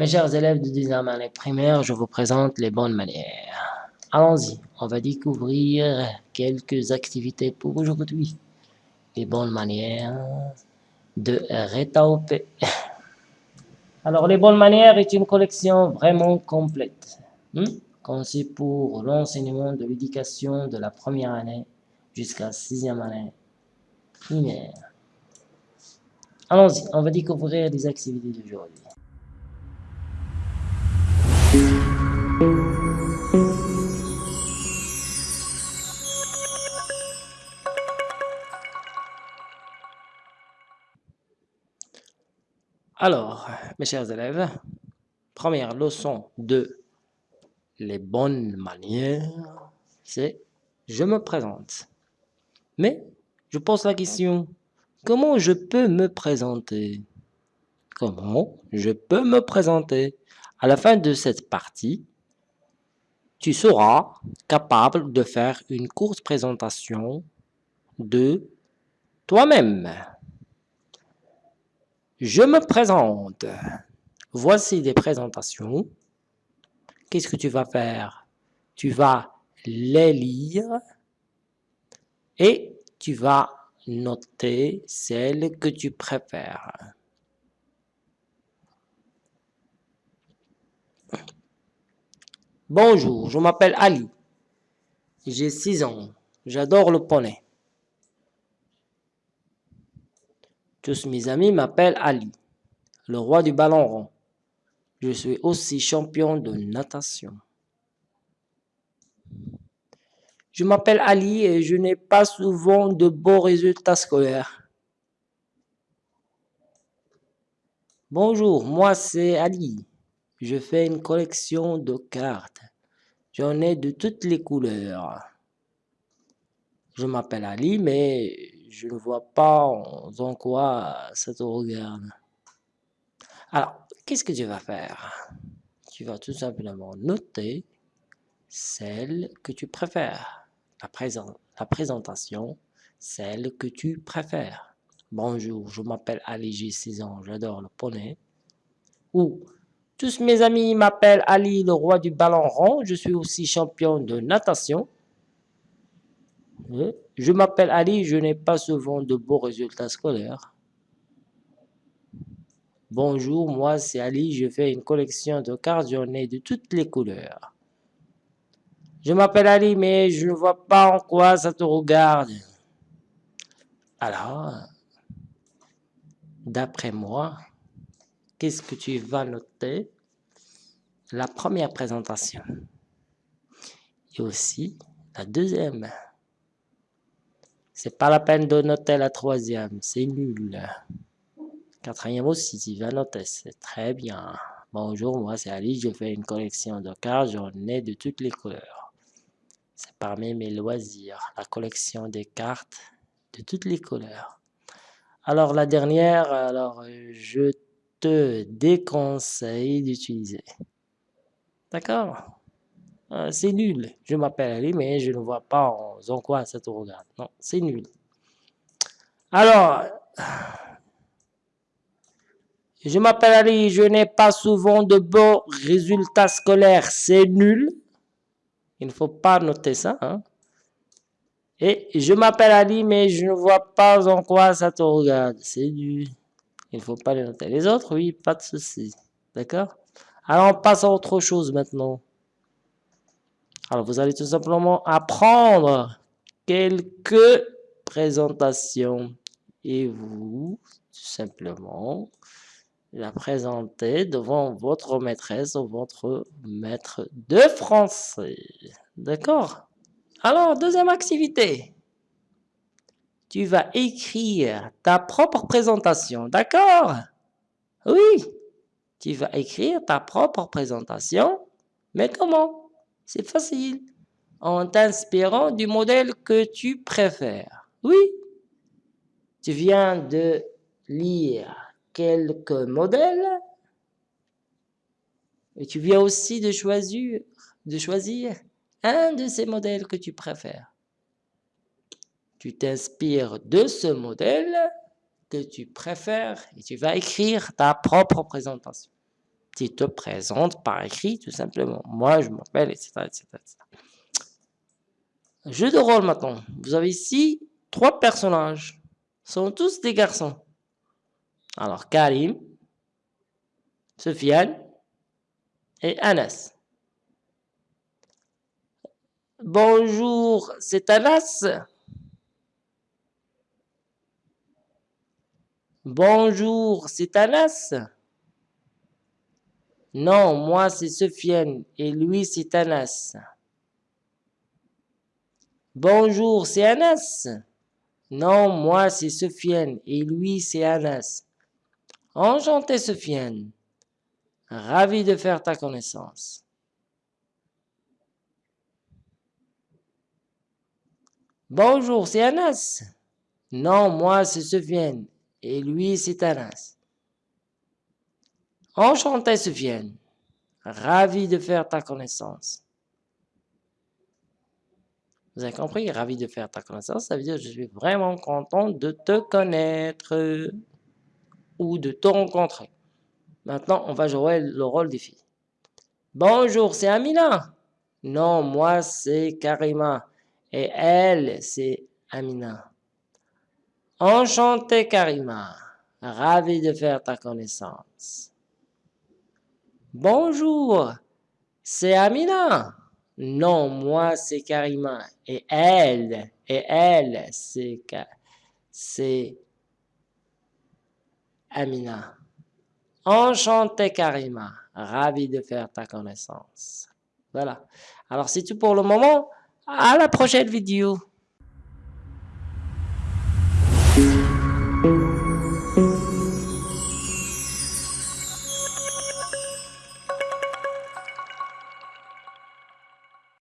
Mes chers élèves de 10 année primaire, je vous présente les bonnes manières. Allons-y, on va découvrir quelques activités pour aujourd'hui. Les bonnes manières de Retaop. Alors, les bonnes manières est une collection vraiment complète, hmm? conçue pour l'enseignement de l'éducation de la première année jusqu'à sixième année primaire. Allons-y, on va découvrir les activités d'aujourd'hui. Alors, mes chers élèves, première leçon de les bonnes manières, c'est je me présente. Mais je pose la question, comment je peux me présenter? Comment je peux me présenter? À la fin de cette partie, tu seras capable de faire une courte présentation de toi-même. Je me présente. Voici des présentations. Qu'est-ce que tu vas faire? Tu vas les lire et tu vas noter celle que tu préfères. Bonjour, je m'appelle Ali. J'ai 6 ans. J'adore le poney. Tous mes amis m'appellent Ali, le roi du ballon rond. Je suis aussi champion de natation. Je m'appelle Ali et je n'ai pas souvent de bons résultats scolaires. Bonjour, moi c'est Ali. Je fais une collection de cartes. J'en ai de toutes les couleurs. Je m'appelle Ali, mais je ne vois pas en quoi ça te regarde. Alors, qu'est-ce que tu vas faire? Tu vas tout simplement noter celle que tu préfères. La, présentation, celle que tu préfères. Bonjour, je m'appelle Ali, j'ai 6 ans, j'adore le poney. Ou, tous mes amis m'appellent Ali, le roi du ballon rond, je suis aussi champion de natation. Je m'appelle Ali, je n'ai pas souvent de beaux résultats scolaires. Bonjour, moi c'est Ali, je fais une collection de cartes, de toutes les couleurs. Je m'appelle Ali, mais je ne vois pas en quoi ça te regarde. Alors, d'après moi, qu'est-ce que tu vas noter? La première présentation. Et aussi la deuxième. C'est pas la peine de noter la troisième, c'est nul. Quatrième aussi, tu vas noter, c'est très bien. Bonjour, moi c'est Ali, je fais une collection de cartes, j'en ai de toutes les couleurs. C'est parmi mes loisirs, la collection des cartes de toutes les couleurs. Alors la dernière, alors je te déconseille d'utiliser. D'accord? Euh, c'est nul. Je m'appelle Ali, mais je ne vois pas en, quoi ça te regarde. Non, c'est nul. Alors, je m'appelle Ali, je n'ai pas souvent de bons résultats scolaires. C'est nul. Il ne faut pas noter ça. Hein. Et je m'appelle Ali, mais je ne vois pas en quoi ça te regarde. C'est nul. Il ne faut pas les noter. Les autres, oui, pas de souci. D'accord? Alors, on passe à autre chose maintenant. Alors, vous allez tout simplement apprendre quelques présentations et vous, tout simplement, la présenter devant votre maîtresse ou votre maître de français. D'accord? Alors, deuxième activité. Tu vas écrire ta propre présentation, d'accord? Oui, tu vas écrire ta propre présentation, mais comment? C'est facile. En t'inspirant du modèle que tu préfères. Oui. Tu viens de lire quelques modèles et tu viens aussi de choisir, un de ces modèles que tu préfères. Tu t'inspires de ce modèle que tu préfères et tu vas écrire ta propre présentation. Tu te présentes par écrit, tout simplement. Moi, je m'appelle, etc., etc., etc. Jeu de rôle maintenant. Vous avez ici trois personnages. Ce sont tous des garçons. Alors, Karim, Sofiane et Anas. Bonjour, c'est Anas. Bonjour, c'est Anas. Non, moi c'est Sofiane et lui c'est Anas. Bonjour, c'est Anas. Non, moi c'est Sofiane et lui c'est Anas. Enchanté Sofiane. Ravi de faire ta connaissance. Bonjour, c'est Anas. Non, moi c'est Sofiane et lui c'est Anas. Enchanté Sofiane. Ravi de faire ta connaissance. Vous avez compris? Ravi de faire ta connaissance, ça veut dire je suis vraiment content de te connaître ou de te rencontrer. Maintenant, on va jouer le rôle des filles. Bonjour, c'est Amina. Non, moi c'est Karima. Et elle, c'est Amina. Enchanté Karima. Ravi de faire ta connaissance. Bonjour, c'est Amina. Non, moi c'est Karima. Et elle, et elle, c'est c'est Amina. Enchanté Karima. Ravi de faire ta connaissance. Voilà. Alors c'est tout pour le moment. À la prochaine vidéo.